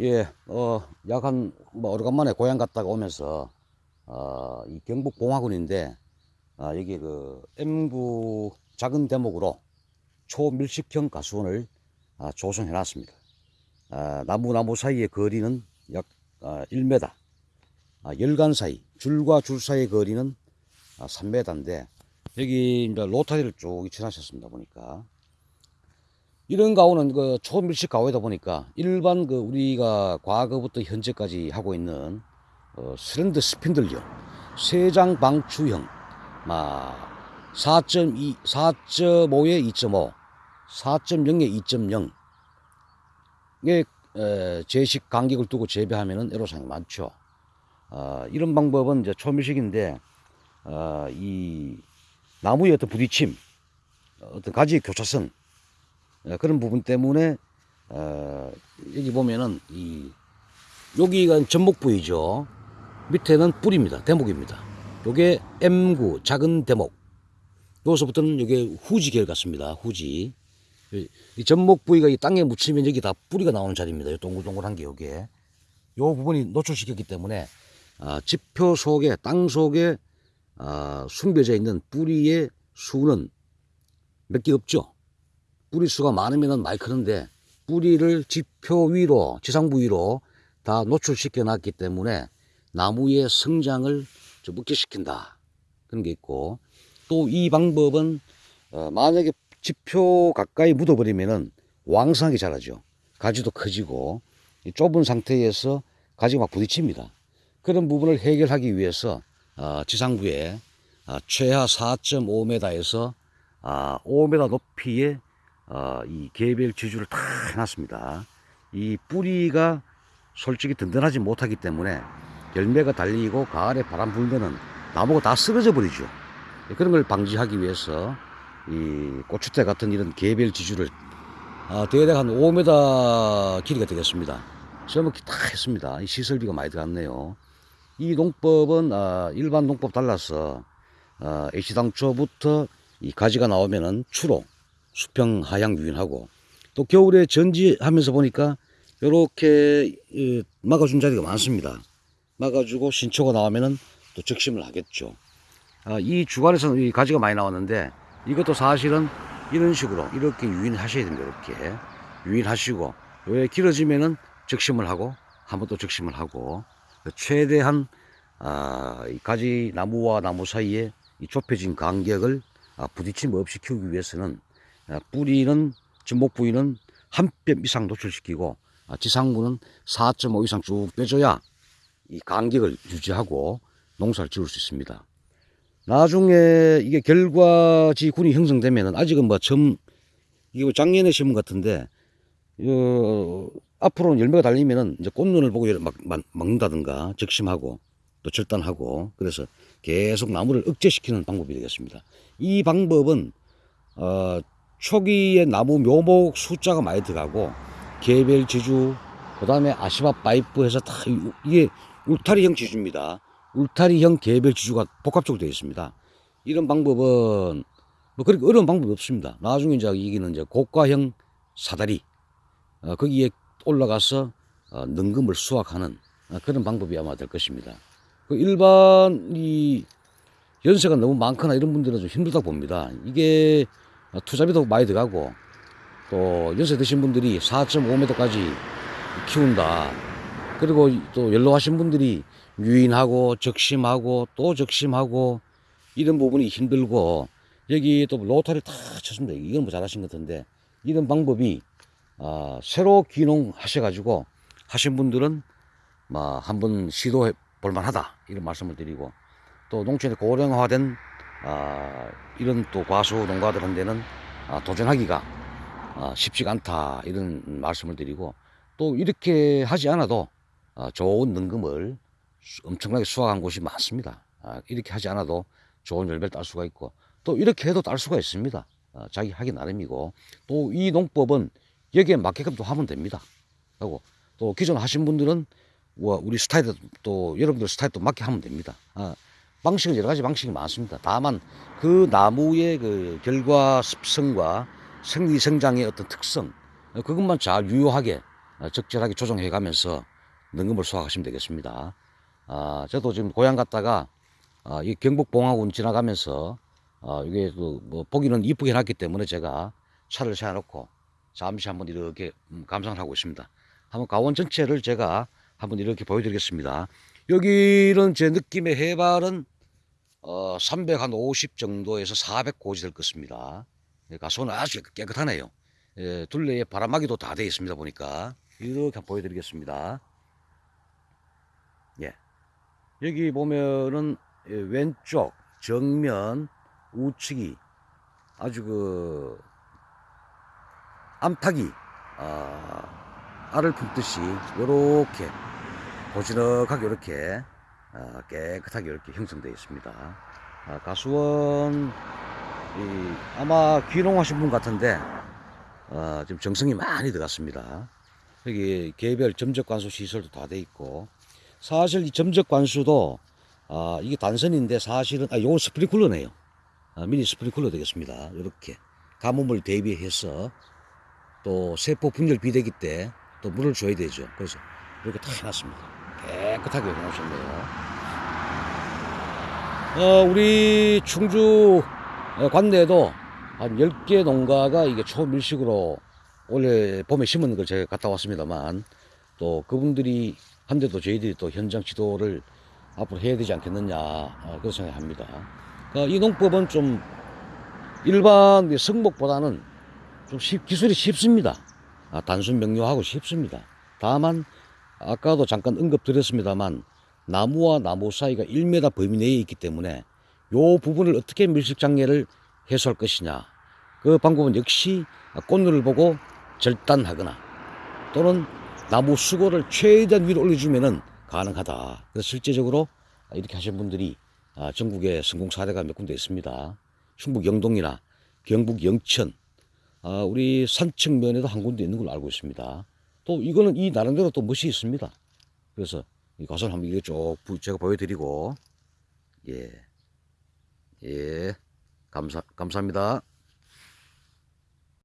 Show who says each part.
Speaker 1: 예, 어, 약 한, 뭐, 오래간만에 고향 갔다가 오면서, 어, 이 경북 봉화군인데, 아, 여기 그, M구 작은 대목으로 초밀식형 가수원을 아, 조성해 놨습니다. 아, 나무 나무 사이의 거리는 약 아, 1m, 아, 열간 사이, 줄과 줄 사이의 거리는 아, 3m인데, 여기 이제 로타리를 쭉 쳐놨었습니다, 보니까. 이런 과원은 그 초밀식 과원이다 보니까 일반 그 우리가 과거부터 현재까지 하고 있는 어, slender spindle형, 세장 방추형, 막 4.2, 4.5에 2.5, 4.0에 2.0. 이게 에, 재식 간격을 두고 재배하면은 애로사항이 많죠. 어, 이런 방법은 이제 초밀식인데 어, 이 나무의 어떤 부딪힘, 어떤 가지의 교차성 어, 그런 부분 때문에 어, 여기 보면은 이 여기가 전목 부위죠. 밑에는 뿌리입니다. 대목입니다. 요게 M구 작은 대목. 여기서부터는 이게 후지 계열 같습니다. 후지. 이- 이 전목 부위가 이 땅에 묻히면 여기 다 뿌리가 나오는 자리입니다. 요 동글동글한 게 요게. 요 부분이 노출시켰기 때문에 아, 지표 속에 땅 속에 아, 숨겨져 있는 뿌리의 수는 몇 개 없죠. 뿌리 수가 많으면 많이 크는데 뿌리를 지표 위로 지상 부 위로 다 노출시켜 놨기 때문에 나무의 성장을 좀 억제시킨다. 그런 게 있고 또 이 방법은 어, 만약에 지표 가까이 묻어버리면은 왕성하게 자라죠. 가지도 커지고 이 좁은 상태에서 가지가 막 부딪힙니다. 그런 부분을 해결하기 위해서 어, 지상부에 아, 최하 4.5m에서 아, 5m 높이의 어, 이 개별 지주를 다 해놨습니다. 이 뿌리가 솔직히 든든하지 못하기 때문에 열매가 달리고 가을에 바람 불면은 나무가 다 쓰러져 버리죠. 그런 걸 방지하기 위해서 이 고추대 같은 이런 개별 지주를 아, 대략 한 5m 길이가 되겠습니다. 써먹기 다 했습니다. 이 시설비가 많이 들어갔네요. 이 농법은 아, 일반 농법 달라서 아, 애시당초부터 이 가지가 나오면은 추로 수평 하향 유인하고 또 겨울에 전지하면서 보니까 이렇게 막아준 자리가 많습니다. 막아주고 신초가 나오면은 또 적심을 하겠죠. 아, 이 주간에서는 이 가지가 많이 나왔는데 이것도 사실은 이런 식으로 이렇게 유인하셔야 됩니다. 이렇게 유인하시고 왜 길어지면은 적심을 하고 한번 또 적심을 하고 최대한 아, 이 가지 나무와 나무 사이에 이 좁혀진 간격을 아, 부딪힘 없이 키우기 위해서는 아, 뿌리는 전목 부위는 한 뼘 이상 노출시키고 아, 지상부는 4.5 이상 쭉 빼줘야 이 간격을 유지하고 농사를 지을 수 있습니다. 나중에 이게 결과지 군이 형성되면은 아직은 뭐 이게 뭐 작년에 심은 것 같은데 어, 앞으로는 열매가 달리면은 이제 꽃눈을 보고 막, 막 먹는다든가 적심하고 또 절단하고 그래서 계속 나무를 억제시키는 방법이 되겠습니다. 이 방법은 어, 초기에 나무 묘목 숫자가 많이 들어가고 개별 지주 그 다음에 아시마 파이프 해서 다 이- 이게 울타리형 지주입니다. 울타리형 개별 지주가 복합적으로 되어 있습니다. 이런 방법은 뭐 그렇게 어려운 방법이 없습니다. 나중에 이제 이기는 이제 고가형 사다리 어, 거기에 올라가서 어, 능금을 수확하는 어, 그런 방법이 아마 될 것입니다. 그 일반 이 연세가 너무 많거나 이런 분들은 좀 힘들다 고 봅니다. 이게 어, 투자비도 많이 들어가고 또 연세 드신 분들이 4.5m까지 키운다. 그리고 또 연로하신 분들이 유인하고 적심하고 또 적심하고 이런 부분이 힘들고 여기 또 로타를 다 쳤습니다. 이건 뭐 잘하신 것 같은데 이런 방법이 아, 새로 귀농 하셔가지고 하신 분들은 뭐 한번 시도해 볼만하다 이런 말씀을 드리고 또 농촌에 고령화된 아, 이런 또 과수 농가들한테는 아, 도전하기가 아, 쉽지가 않다 이런 말씀을 드리고 또 이렇게 하지 않아도 아, 좋은 능금을 수- 엄청나게 수확한 곳이 많습니다. 아, 이렇게 하지 않아도 좋은 열매를 딸 수가 있고 또 이렇게 해도 딸 수가 있습니다. 아, 자기 하기 나름이고 또 이 농법은 여기에 맞게끔 또 하면 됩니다. 하고 또 기존 하신 분들은 와, 우리 스타일도 또 여러분들 스타일도 맞게 하면 됩니다. 아, 방식은 여러 가지 방식이 많습니다. 다만 그 나무의 그 결과 습성과 생리 성장의 어떤 특성 어, 그것만 잘 유효하게 어, 적절하게 조정해 가면서 능금을 수확하시면 되겠습니다. 아, 저도 지금 고향 갔다가 아, 이 경북 봉화군 지나가면서 아, 이게 그뭐 보기는 이쁘게 해놨기 때문에 제가 차를 세워놓고 잠시 한번 이렇게 음, 감상을 하고 있습니다. 한번 가원 전체를 제가 한번 이렇게 보여드리겠습니다. 여기는 제 느낌의 해발은 어, 350 정도에서 400 고지 될 것입니다. 예, 가수는 아주 깨끗하네요. 예, 둘레에 바람막이도 다 되어 있습니다. 보니까 이렇게 보여드리겠습니다. 예, 여기 보면은 예, 왼쪽 정면 우측이 아주 그 암탉이 아, 알을 품듯이 이렇게 보지넉하게 이렇게 아, 깨끗하게 이렇게 형성되어 있습니다. 아, 가수원 이, 아마 귀농하신 분 같은데 어, 지금 정성이 많이 들어갔습니다. 여기 개별 점적 관수 시설도 다 돼 있고 사실 이 점적 관수도 아, 이게 단선인데 사실은 스프링클러네요. 아, 미니 스프링클러 되겠습니다. 이렇게 가뭄을 대비해서 또 세포 분열 비대기 때 또 물을 줘야 되죠. 그래서 이렇게 다 해놨습니다. 깨끗하게 해놓으셨네요. 어, 우리 충주 어, 관내에도 한 10개 농가가 이게 초밀식으로 올해 봄에 심은 걸 제가 갔다 왔습니다만 또 그분들이 한데도 저희들이 또 현장 지도를 앞으로 해야 되지 않겠느냐 어, 그렇게 생각합니다. 어, 이 농법은 좀 일반 그 성목보다는 좀 쉽- 기술이 쉽습니다. 아, 단순 명료하고 쉽습니다. 다만 아까도 잠깐 언급드렸습니다만 나무와 나무 사이가 1m 범위 내에 있기 때문에 요 부분을 어떻게 밀식 장애를 해소할 것이냐 그 방법은 역시 꽃눈을 보고 절단하거나 또는 나무 수고를 최대한 위로 올려주면은 가능하다. 그래서 실제적으로 이렇게 하신 분들이 아, 전국에 성공 사례가 몇 군데 있습니다. 충북 영동이나 경북 영천, 아, 우리 산청면에도 한 군데 있는 걸로 알고 있습니다. 또 이거는 이 나름대로 또 멋이 있습니다. 그래서 이 가설 한번 이거 쭉 부- 제가 보여드리고 예, 예, 감사 감사합니다.